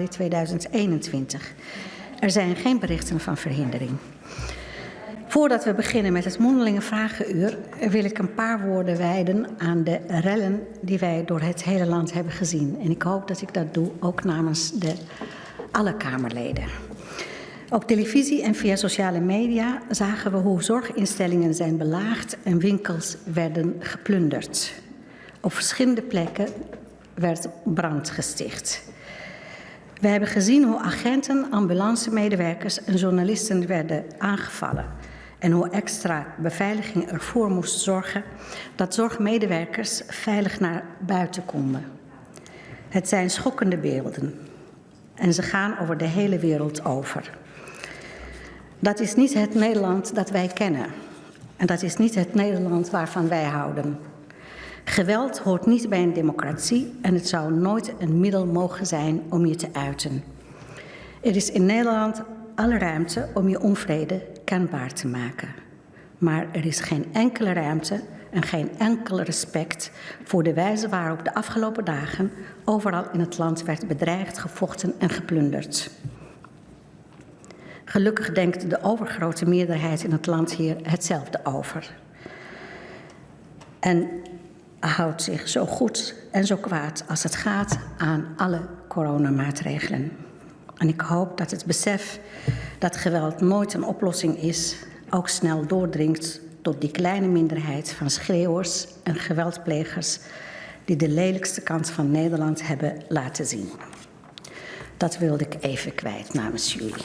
januari 2021. Er zijn geen berichten van verhindering. Voordat we beginnen met het mondelinge vragenuur wil ik een paar woorden wijden aan de rellen die wij door het hele land hebben gezien. En ik hoop dat ik dat doe ook namens de, alle Kamerleden. Op televisie en via sociale media zagen we hoe zorginstellingen zijn belaagd en winkels werden geplunderd. Op verschillende plekken werd brand gesticht. We hebben gezien hoe agenten, ambulancemedewerkers en journalisten werden aangevallen. En hoe extra beveiliging ervoor moest zorgen dat zorgmedewerkers veilig naar buiten konden. Het zijn schokkende beelden. En ze gaan over de hele wereld over. Dat is niet het Nederland dat wij kennen. En dat is niet het Nederland waarvan wij houden. Geweld hoort niet bij een democratie en het zou nooit een middel mogen zijn om je te uiten. Er is in Nederland alle ruimte om je onvrede kenbaar te maken. Maar er is geen enkele ruimte en geen enkel respect voor de wijze waarop de afgelopen dagen overal in het land werd bedreigd, gevochten en geplunderd. Gelukkig denkt de overgrote meerderheid in het land hier hetzelfde over. En houdt zich zo goed en zo kwaad als het gaat aan alle coronamaatregelen. En ik hoop dat het besef dat geweld nooit een oplossing is, ook snel doordringt tot die kleine minderheid van schreeuwers en geweldplegers die de lelijkste kant van Nederland hebben laten zien. Dat wilde ik even kwijt namens jullie.